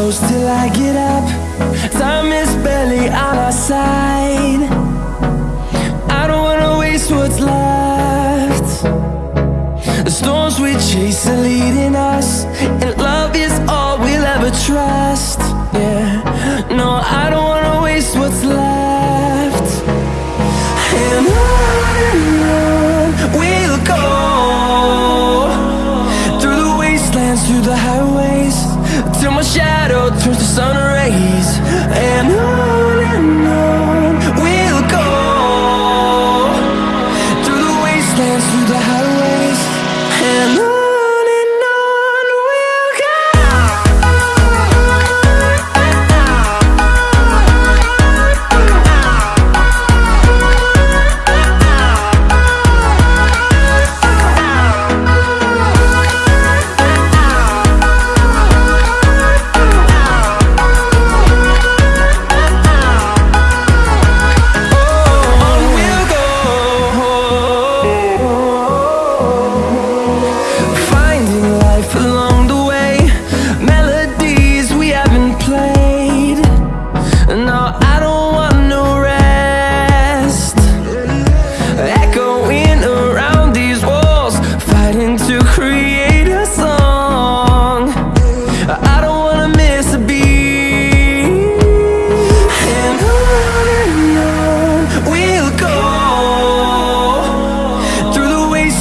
goes till I get up. Time is barely on our side. I don't wanna waste what's left. The storms we chase are leading us And love is Till my shadow turns to sun rays. And on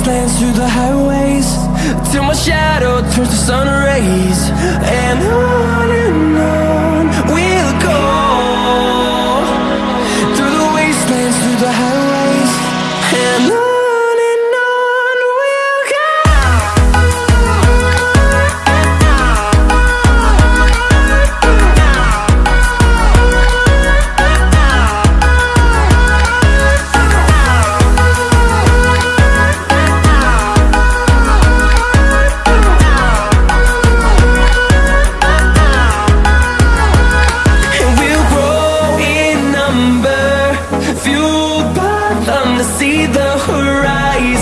wastelands, through the highways Till my shadow turns to sun rays. And on time to see the horizon.